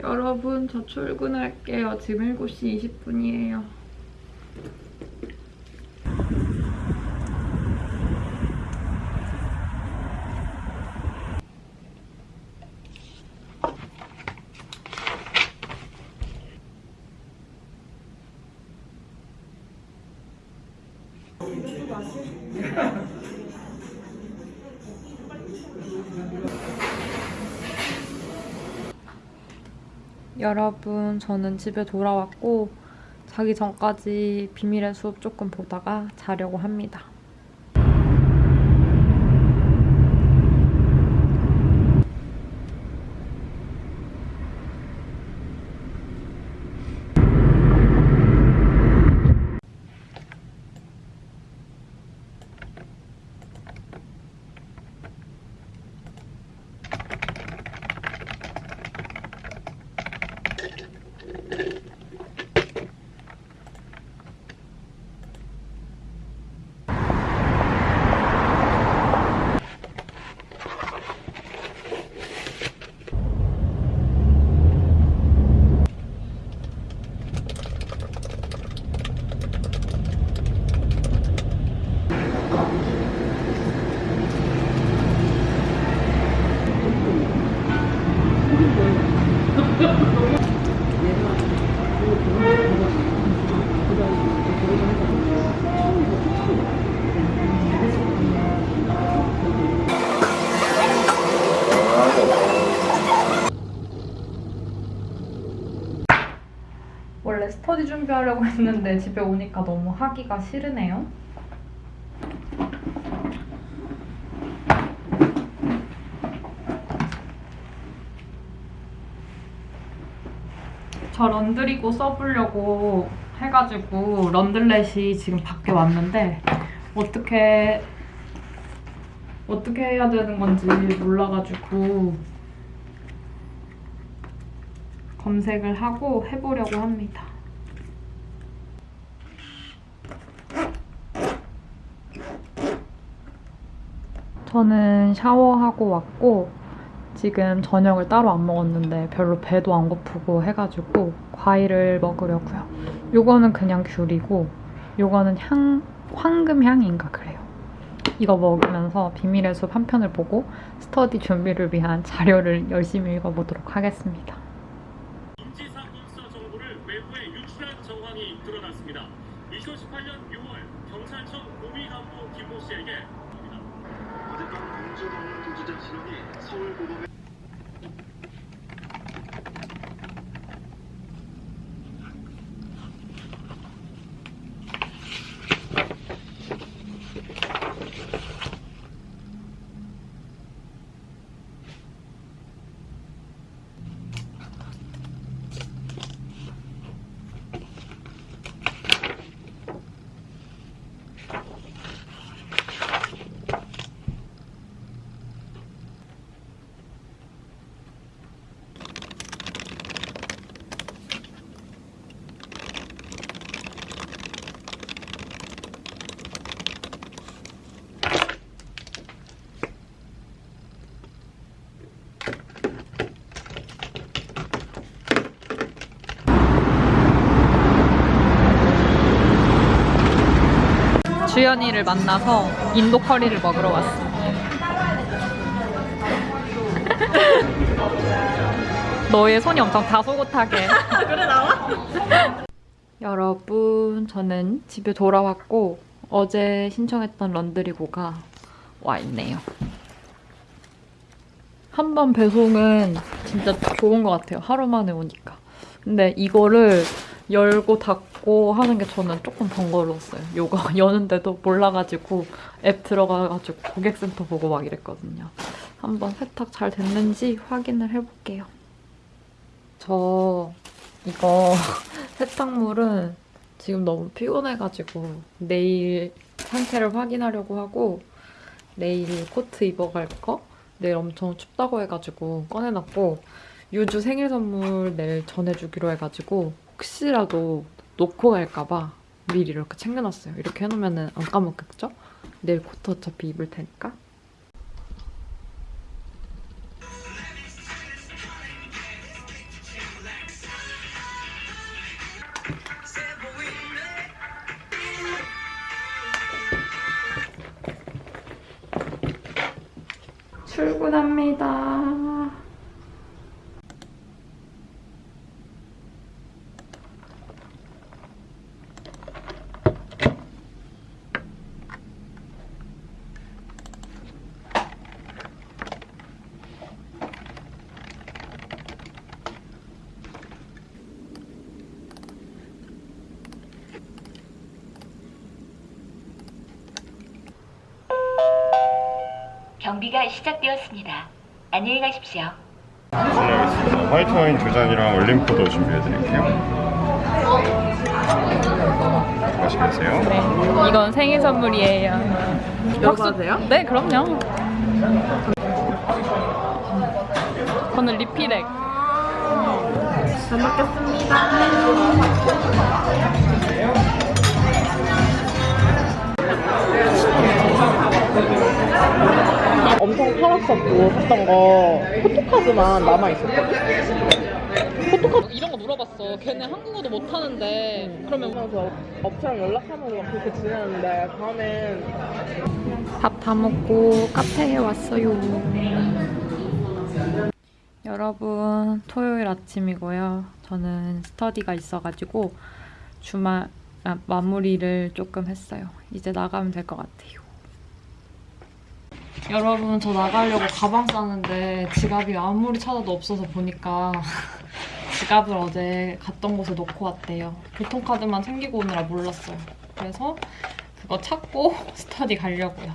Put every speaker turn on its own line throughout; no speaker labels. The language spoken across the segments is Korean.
여러분 저 출근할게요. 지금 7시 20분이에요. 여러분, 저는 집에 돌아왔고 자기 전까지 비밀의 숲 조금 보다가 자려고 합니다. 스터디 준비하려고 했는데 집에 오니까 너무 하기가 싫으네요. 저 런드리고 써보려고 해가지고 런들렛이 지금 밖에 왔는데 어떻게 어떻게 해야 되는 건지 몰라가지고 검색을 하고 해보려고 합니다. 저는 샤워하고 왔고 지금 저녁을 따로 안 먹었는데 별로 배도 안 고프고 해가지고 과일을 먹으려고요. 요거는 그냥 귤이고 요거는 향, 황금향인가 그래요. 이거 먹으면서 비밀의 숲 한 편을 보고 스터디 준비를 위한 자료를 열심히 읽어보도록 하겠습니다.
인지사건사 정보를 외부에 유출한 정황이 드러났습니다. 2018년 6월 경찰청 고위간부 김모 씨에게
어젯밤 도주자 신원이 서울고검에
주연이를 만나서 인도 커리를 먹으러 왔어. 너의 손이 엄청 다소곳하게. 그래 나와? 여러분, 저는 집에 돌아왔고 어제 신청했던 런드리고가 와 있네요. 한 번 배송은 진짜 좋은 것 같아요. 하루 만에 오니까. 근데 이거를 열고 닫고 하는 게 저는 조금 번거로웠어요. 요거 여는데도 몰라가지고 앱 들어가가지고 고객센터 보고 막 이랬거든요. 한번 세탁 잘 됐는지 확인을 해볼게요. 저 이거 세탁물은 지금 너무 피곤해가지고 내일 상태를 확인하려고 하고 내일 코트 입어갈 거 내일 엄청 춥다고 해가지고 꺼내놨고 유주 생일 선물 내일 전해주기로 해가지고 혹시라도 놓고 갈까봐 미리 이렇게 챙겨놨어요. 이렇게 해놓으면 안 까먹겠죠? 내일 코트 어차피 입을 테니까. 출근합니다.
경비가 시작되었습니다. 안녕히 가십시오.
실례하겠습니다. 화이트 와인 두 잔이랑 얼림포도 준비해드릴게요. 맛있게 드세요.
네, 이건 생일 선물이에요.
돼요?
네, 그럼요. 저는 리피렉.
잘 먹겠습니다. 엄청 팔았었고 샀던 거 포토카드만 남아있었거든.
이런 거 물어봤어. 걔네 한국어도 못하는데 그러면
그래서 업체랑 연락하면서 막 그렇게 지내는데 다음엔
밥 다 먹고 카페에 왔어요. 여러분, 토요일 아침이고요. 저는 스터디가 있어가지고 주말 아, 마무리를 조금 했어요. 이제 나가면 될 것 같아요. 여러분, 저 나가려고 가방 싸는데 지갑이 아무리 찾아도 없어서 보니까 지갑을 어제 갔던 곳에 놓고 왔대요. 교통카드만 챙기고 오느라 몰랐어요. 그래서 그거 찾고 스터디 가려고요.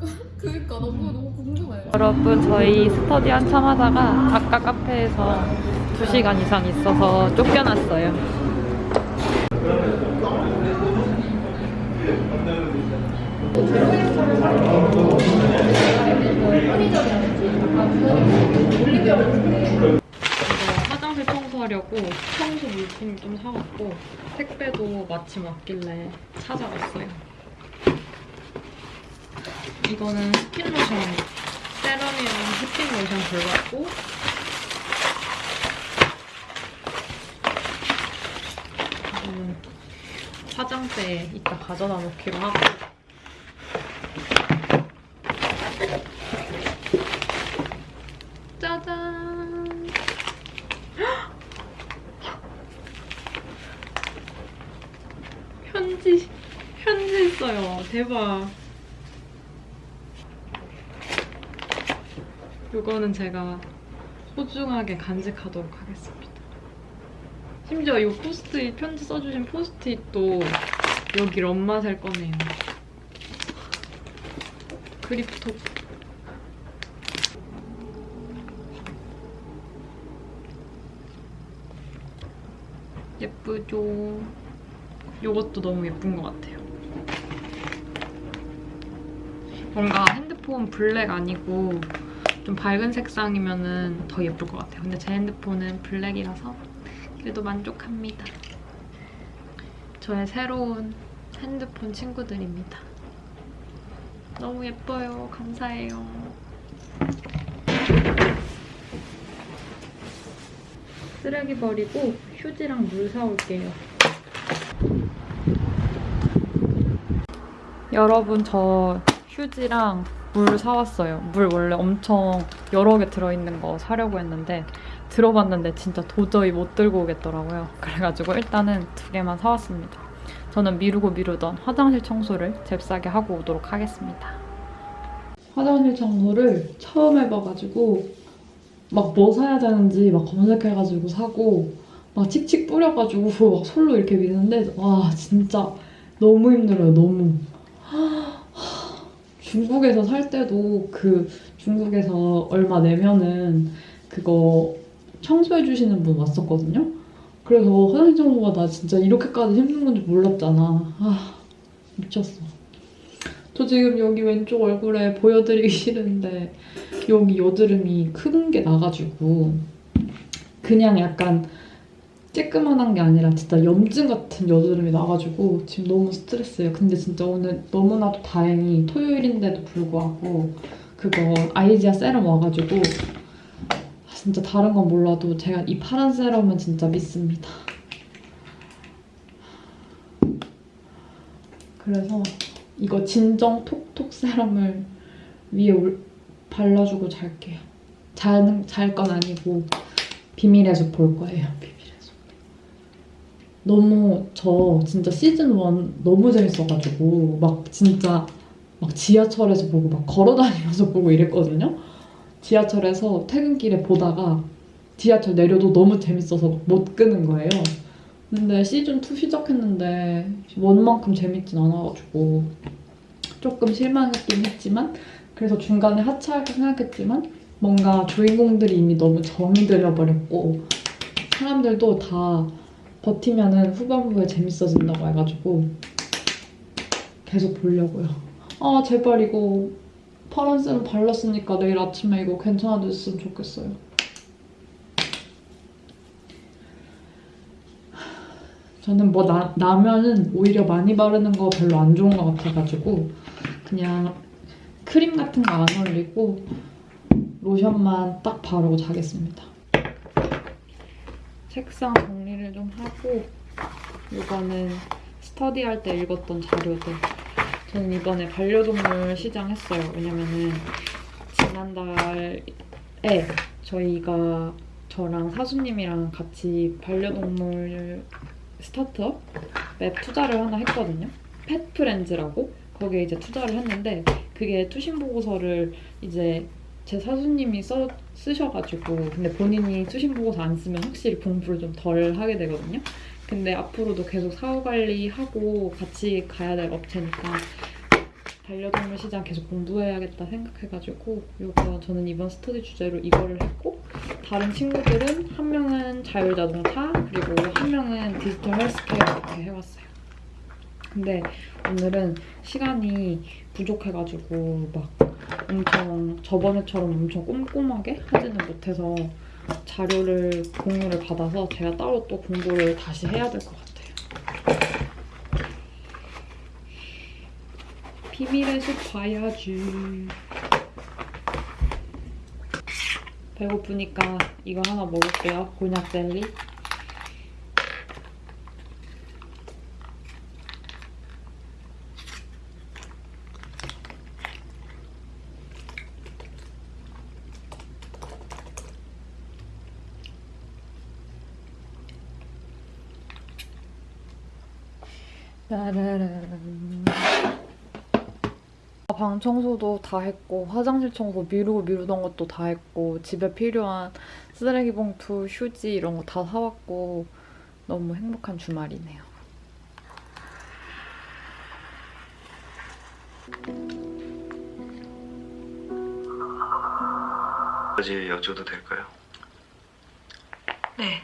여러분 저희 스터디 한참 하다가 아까 카페에서 2시간 이상 있어서 쫓겨났어요. 이거 화장실 청소하려고 청소 물품 좀 사왔고 택배도 마침 왔길래 찾아왔어요. 이거는 스킨 로션, 세럼이랑 스킨 로션 골랐고 화장대에 이따 가져다 놓기로 하고 짜잔 편지 있어요 대박 이거는 제가 소중하게 간직하도록 하겠습니다. 심지어 이 포스트잇 편지 써주신 포스트잇도 여기 럼맛을 꺼내요. 그립톡. 예쁘죠? 이것도 너무 예쁜 것 같아요. 뭔가 핸드폰 블랙 아니고 좀 밝은 색상이면 더 예쁠 것 같아요. 근데 제 핸드폰은 블랙이라서 그래도 만족합니다. 저의 새로운 핸드폰 친구들입니다. 너무 예뻐요. 감사해요. 쓰레기 버리고 휴지랑 물 사올게요. 여러분 저 휴지랑 물 사왔어요. 물 원래 엄청 여러 개 들어있는 거 사려고 했는데 들어봤는데 진짜 도저히 못 들고 오겠더라고요. 그래가지고 일단은 두 개만 사왔습니다. 저는 미루고 미루던 화장실 청소를 잽싸게 하고 오도록 하겠습니다. 화장실 청소를 처음 해봐가지고 막 뭐 사야 되는지 막 검색해가지고 사고 막 칙칙 뿌려가지고 막 솔로 이렇게 미는데 와 진짜 너무 힘들어요. 너무. 중국에서 살 때도 그 중국에서 얼마 내면은 그거 청소해 주시는 분 왔었거든요. 그래서 화장실 청소가 나 진짜 이렇게까지 힘든 건지 몰랐잖아. 아 미쳤어. 저 지금 여기 왼쪽 얼굴에 보여드리기 싫은데 여기 여드름이 큰 게 나가지고 그냥 약간 쬐끄만한 게 아니라 진짜 염증 같은 여드름이 나가지고 지금 너무 스트레스예요. 근데 진짜 오늘 너무나도 다행히 토요일인데도 불구하고 그거 아이지아 세럼 와가지고 아, 진짜 다른 건 몰라도 제가 이 파란 세럼은 진짜 믿습니다. 그래서 이거 진정 톡톡 세럼을 위에 올, 발라주고 잘게요. 자는 잘 건 아니고 비밀의 숲 볼 거예요. 너무 저 진짜 시즌 1 너무 재밌어가지고 막 진짜 막 지하철에서 보고 막 걸어다니면서 보고 이랬거든요. 지하철에서 퇴근길에 보다가 지하철 내려도 너무 재밌어서 못 끄는 거예요. 근데 시즌 2 시작했는데 원만큼 재밌진 않아가지고 조금 실망했긴 했지만 그래서 중간에 하차할까 생각했지만 뭔가 주인공들이 이미 너무 정이 들어버렸고 사람들도 다 버티면은 후반부에 재밌어진다고 해가지고 계속 보려고요. 아 제발 이거 파란색을 발랐으니까 내일 아침에 이거 괜찮아졌으면 좋겠어요. 저는 뭐 나, 나면은 오히려 많이 바르는 거 별로 안 좋은 것 같아가지고 그냥 크림 같은 거 안 올리고 로션만 딱 바르고 자겠습니다. 책상 정리를 좀 하고 이거는 스터디할 때 읽었던 자료들. 저는 이번에 반려동물 시장했어요. 왜냐면은 지난달에 저희가 저랑 사수님이랑 같이 반려동물 스타트업 맵 투자를 하나 했거든요. 펫프렌즈라고 거기에 이제 투자를 했는데 그게 투신 보고서를 이제 제 사수님이 써 쓰셔가지고 근데 본인이 투신 보고서 안 쓰면 확실히 공부를 좀 덜 하게 되거든요. 근데 앞으로도 계속 사후 관리하고 같이 가야 될 업체니까 반려동물 시장 계속 공부해야겠다 생각해가지고 이거 저는 이번 스터디 주제로 이거를 했고 다른 친구들은 한 명은 자율자동차 그리고 한 명은 디지털 헬스케어 이렇게 해왔어요. 근데 오늘은 시간이 부족해가지고 막 엄청 저번에처럼 엄청 꼼꼼하게 하지는 못해서 자료를 공유를 받아서 제가 따로 또 공부를 다시 해야 될 것 같아요. 비밀의 숲 봐야지. 배고프니까 이거 하나 먹을게요. 곤약 젤리. 따라란. 방 청소도 다 했고 화장실 청소 미루고 미루던 것도 다 했고 집에 필요한 쓰레기 봉투, 휴지 이런 거 다 사왔고 너무 행복한 주말이네요.
까지 여쭤도 될까요?
네.